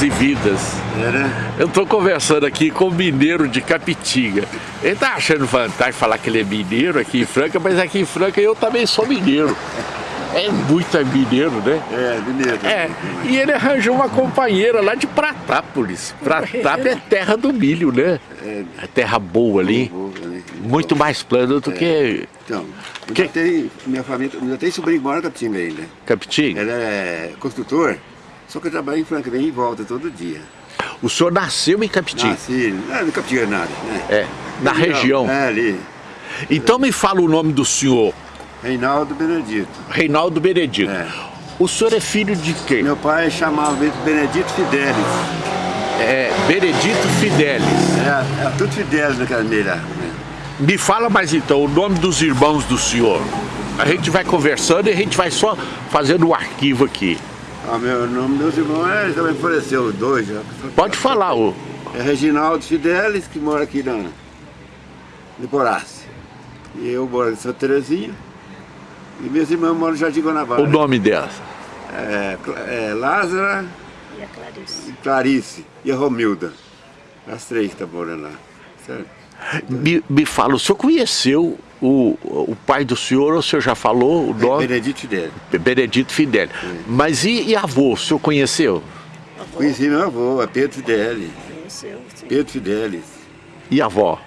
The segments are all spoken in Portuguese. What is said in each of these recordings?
e vidas. Eu estou conversando aqui com o mineiro de Capitinga. Ele tá achando vantagem falar que ele é mineiro aqui em Franca, mas aqui em Franca eu também sou mineiro. É muito mineiro, né? É, mineiro. É, e ele arranjou uma companheira lá de Pratápolis. Pratápolis é terra do milho, né? É terra boa ali. Muito mais plano do que... Então, eu que... já tenho, minha família, já tem sobrinho que mora em Capitinga ainda. Capitinga? Ele é construtor, só que eu trabalho em Franca, vem em volta todo dia. O senhor nasceu em Capitinga? Nasci, não, é, no Capitinga nada, né? É, na região. É, ali. Então me fala o nome do senhor. Reinaldo Benedito. Reinaldo Benedito. É. O senhor é filho de quem? Meu pai chamava Benedito Fidelis. É, Benedito Fidelis. É, é tudo Fidelis naquela meia. Me fala mais então o nome dos irmãos do senhor. A gente vai conversando e a gente vai só fazendo o um arquivo aqui. Ah, meu nome dos irmãos é, também apareceu dois. Já. Pode falar. O... É Reginaldo Fidelis, que mora aqui na Liporace. E eu moro em Santa Terezinha. E meus irmãos moram no Jardim Guanabara. O nome dela? É, é Lázara e a Clarice. E Clarice e a Romilda. As três que estão morando lá. Certo? Me, me fala, o senhor conheceu o, o pai do senhor, o senhor já falou o nome? Benedito Fidel. Benedito Fidel. É. Mas e, e, avô, o senhor conheceu? Avô. Conheci meu avô, é Pedro Fidelis. Conheceu, sim. Pedro Fidelis. E a avó?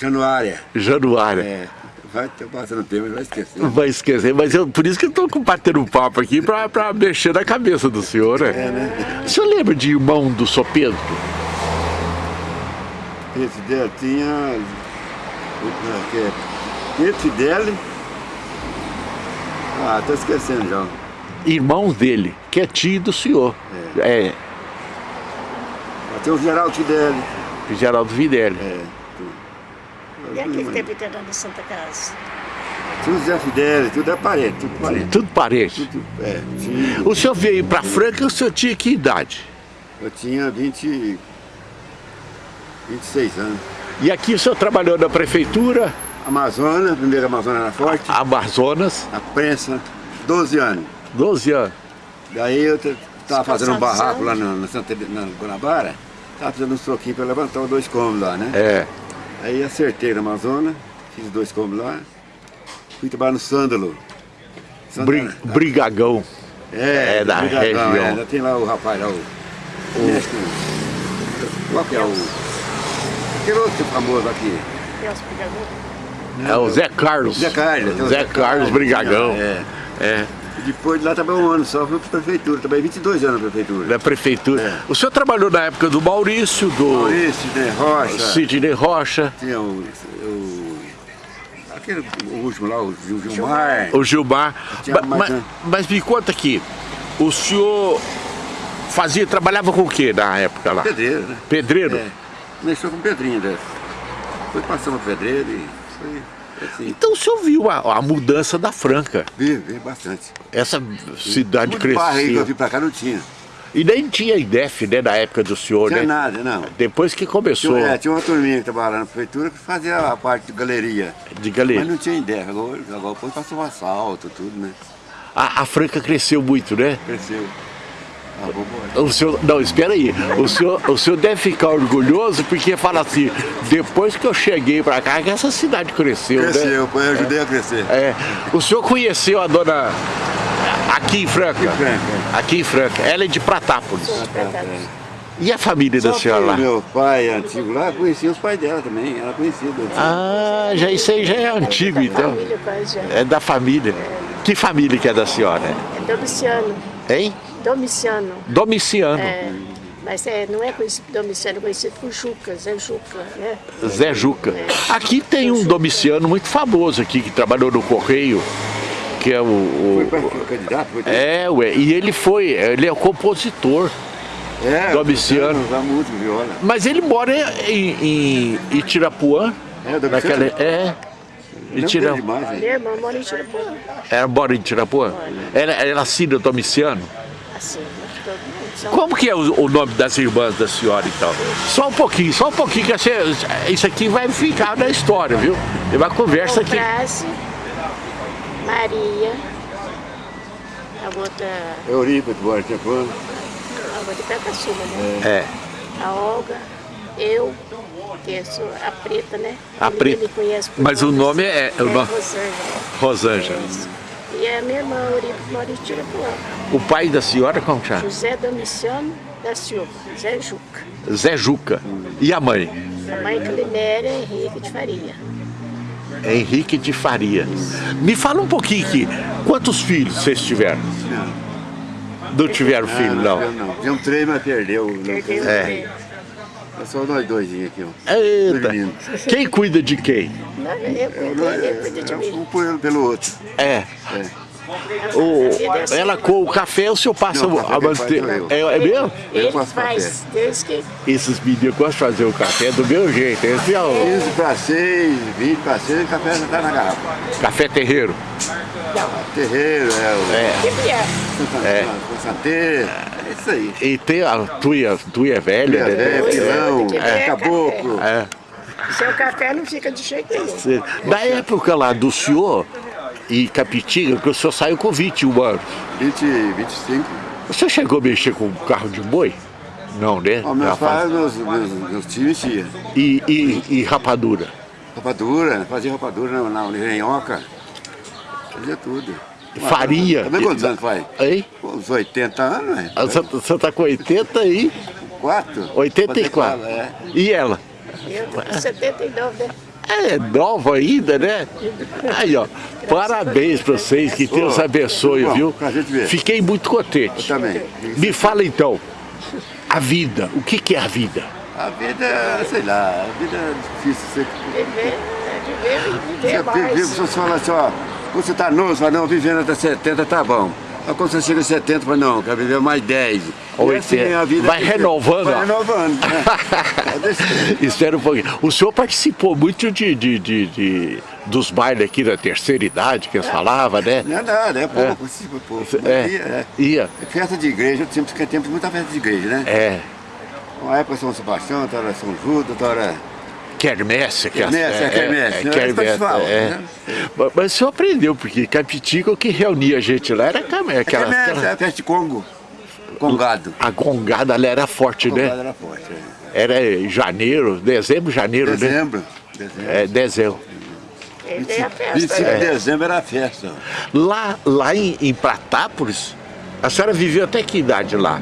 Januária. Januária. É. Vai ter passando tempo, vai esquecer. Vai esquecer, mas eu, por isso que eu estou batendo um papo aqui para mexer na cabeça do senhor, né? É, né? O senhor lembra de irmão do Sr. Pedro? Fidel tinha... Pedro Fidel... Ah, estou esquecendo já. Irmão dele, que é tio do senhor. É. é. Tem o Geraldo Fidel. Geraldo Fidel. É. E aquele tempo inteiro na Santa Casa? Tudo Zé Fidel, tudo é parente, tudo parente. Tudo parente? Tudo, é, O senhor veio para Franca, o senhor tinha que idade? Eu tinha 20, 26 anos. E aqui o senhor trabalhou na prefeitura? Amazonas, primeira Amazonas na Forte. Amazonas? Na prensa, 12 anos. 12 anos. Daí eu estava fazendo um barraco lá na, na, Santa, na Guanabara, estava fazendo uns troquinhos para levantar os dois cômodos lá, né? É. Aí acertei na Amazônia, fiz dois combos lá, fui trabalhar no Sândalo. Bri brigagão. É, é da região. É, ainda tem lá o rapaz lá, o... o... Qual que é o... Aquele outro famoso aqui. É o Zé Carlos. Zé Carlos. Zé, Zé Carlos Brigagão. É. é. Depois de lá trabalhei um ano só, fui para a prefeitura, trabalhei 22 anos na prefeitura. Na prefeitura. É. O senhor trabalhou na época do Maurício, do... Maurício, Sidney Rocha. Sidney Rocha. Tinha o... o aquele o último lá, o Gilmar. O Gilmar. mas, mas me conta aqui, o senhor fazia, trabalhava com o que na época lá? Pedreiro, né? Pedreiro? É. Começou com pedrinha dessa. Foi passando pedreiro e foi... Assim. Então o senhor viu a, a, mudança da Franca? Vi, vi bastante. Essa cidade Muito cresceu. aí que eu vim pra cá não tinha. E nem tinha IDEF, né, na época do senhor, tinha né? nada, não. Depois que começou... Tinha, é, tinha uma turminha que trabalhava na prefeitura que fazia a parte de galeria. De galeria. Mas não tinha IDEF, agora, agora depois passou um assalto, tudo, né? A, a Franca cresceu muito, né? Cresceu. O senhor, não, espera aí. O senhor, o senhor deve ficar orgulhoso porque fala assim, depois que eu cheguei para cá, que essa cidade cresceu, cresceu né? Cresceu, eu ajudei é. a crescer. É. O senhor conheceu a dona aqui em Franca? Aqui em Franca. Aqui em Franca. Ela é de Pratápolis. E a família Só da senhora lá? meu pai antigo lá, conhecia os pais dela também, ela conhecia. Ah, já, isso aí já é antigo então. É da família. Que família que é da senhora? É Domiciano. Hein? Domiciano. Domiciano. É, mas é, não é conhecido Domiciano, é conhecido por Juca, Zé Juca, né? Zé Juca. É. Aqui tem um Domiciano muito famoso aqui, que trabalhou no Correio, que é o... o foi candidato? Foi é, ué, e ele foi, ele é o compositor. É, Domiciano. Música, viola. Mas ele mora em, em Itirapuã. É, Domiciano? Naquela, é. Ele tira... demais, Minha irmã mora em Itirapuã. Ela mora em Itirapuã? Ela, ela assina Domiciano? Assim, Como que é o, o, nome das irmãs da senhora, então? Só um pouquinho, só um pouquinho, que você, isso aqui vai ficar na história, viu? É uma conversa aqui. Maria, a outra... Eurípides, mora em Itirapuã. vou de pé pra cima, né? É. A Olga, eu, sou a Preta, né? A Ele Preta. me conhece por Mas o nomes. nome é- o é nome- Rosângela. Rosângela. Isso. E a minha irmã, em Tirapuã. O pai da senhora como chama? José Domiciano da Silva, Zé Juca. Zé Juca. E a mãe? A mãe Clinéria Henrique de Faria. Henrique de Faria. Me fala um pouquinho aqui. Quantos filhos vocês tiveram? Não. Não tiveram filho, não. Eu não. Tinha um três, mas perdeu. Não É. É só nós dois aqui, ó. Eita. Dormindo. Quem cuida de quem? Não, eu cuido, ele cuida de mim. Um pelo outro. É. É. O, ela com o café, o senhor passa Não, o café a sou É, é mesmo? Eu Ele faz, desde que Esses meninos gostam de fazer o café do meu jeito. Esse é o 15 para 6, 20 para 6, o café já tá na garrafa. café terreiro. não, Terreiro, é o É. que é. É. é isso aí. E tem a tuia, tuia velha, É, né? pilão, É. caboclo. É. Seu café não fica de jeito nenhum. Da época lá do senhor e Capitiga, que o senhor saiu com 21 anos. 20, 25. O senhor chegou a mexer com carro de boi? Não, né? Ó, meus pais, meus, meus, meus tios mexiam. E, e, e rapadura? Rapadura, fazia rapadura na, na Unirrenhoca. Fazia tudo. Farinha? Também quantos anos faz? Hein? Uns 80 anos, né? Ah, Você você tá com 80 e 4? 84. É. E ela? Eu tô com 79, né? É nova ainda, né? Aí, ó. Parabéns pra vocês, que Deus abençoe, bom, viu? pra gente ver. Fiquei muito contente. Também. Me fala então, a vida, o que que é a vida? A vida, sei lá, a vida é difícil. Você, Viver, é viver e viver você vive, mais. você fala assim, ó, quando você tá novo, você fala, não, vivendo até 70 tá bom. Mas quando você chega a 70, fala, não, quero viver mais 10. Ou E assim, 80. a vida Vai que- renovando, ó. Vai renovando, né? É. Espera um pouquinho. O senhor participou muito de, de, de- de- dos bailes aqui da terceira idade, que eles falavam, né? Não é nada, é pouco, é. pouco. É, É. ia. é. Festa de igreja, sempre que temos muita festa de igreja, né? É. Uma época São Sebastião, outra hora São Judas, outra hora... Quermesse. que Quermesse, é quermesse, né? quermesse, Eles falam, é. né? Mas- Mas o senhor aprendeu, porque Capitiga, o que reunia a gente lá era É aquela, quermesse, aquela- é a festa de Congo. Congado. A gongada ali era forte, Congado né? era forte, é. Era em janeiro, dezembro, janeiro, né? Dezembro. Dezembro. É, dezembro. Ele tem a festa, 25 né? de dezembro era a festa. Lá, lá em, em Pratápolis, a senhora viveu até que idade lá?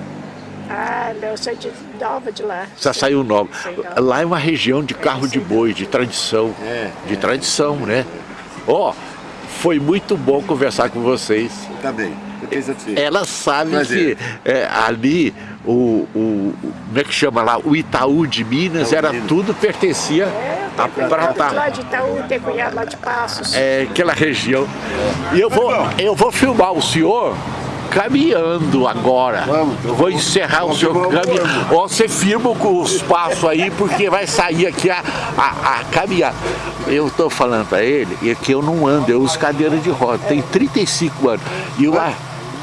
Ah, não, eu sou de nova de lá. Você saiu nova. Lá é uma região de carro de boi, de tradição. É, de é. tradição, né? Ó, foi muito bom conversar com vocês. Tenho satisfeito. Ela sabe Prazer. que é, ali, o, o, como é que chama lá? O Itaú de Minas, Itaú era Minas. tudo pertencia É, a tem cunhado lá de Itaú, tem cunhado lá de Passos. É, aquela região. E eu vou, eu vou filmar o senhor caminhando agora. Vamos, Eu vou encerrar o vamos o caminhando. Ó, Você firma com os passos aí, porque vai sair aqui a, a, a caminhada. Eu estou falando para ele e que eu não ando, eu uso cadeira de roda. Tem 35 anos. E eu, ah,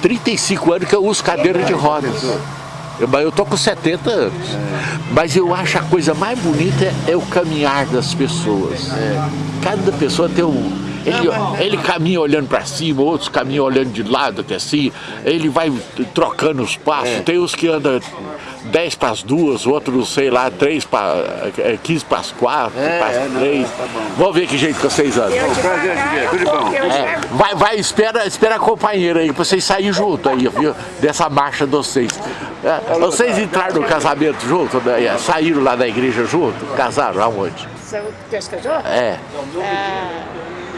35 anos que eu uso cadeira de rodas. Eu, mas eu tô com 70 anos. Mas eu acho a coisa mais bonita é, é o caminhar das pessoas. Cada pessoa tem um. Ele, ele caminha olhando para cima, outros caminham olhando de lado, até assim. Ele vai trocando os passos. Tem uns que andam 10 para as duas, outros, sei lá, 3 para, 15 para as 4, É, para é, as não, 3. tá bom. Vamos ver que jeito que vocês andam. Eu prazer de ver, devagar, tudo bom. É, vai, vai, espera, espera a companheira aí, pra vocês saírem junto aí, viu? Dessa marcha de vocês. É, vocês entraram no casamento junto, né? saíram lá da igreja junto? Casaram aonde? São pescador? É, Ah,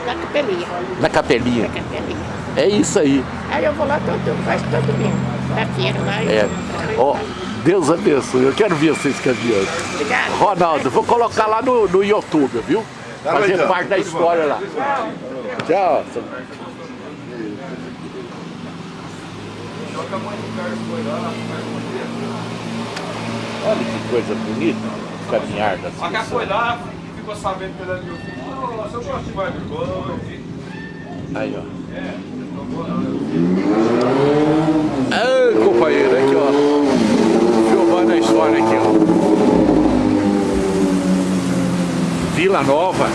na capelinha. na capelinha. Na capelinha. É isso aí. Aí eu vou lá todo, quase todo domingo. Na feira lá. É. Ó, Deus abençoe. Eu quero ver vocês caminhando. Obrigada. Ronaldo, vou colocar lá no, no YouTube, viu? Fazer então. parte da história lá. Tchau. Olha que coisa bonita, o caminhar das pessoas. Ficou sabendo pela meu filho. Nossa, eu gosto de mais de boa. Aí, ó. Ah, companheiro, aqui, ó. Filmando a história aqui, ó. Vila Nova,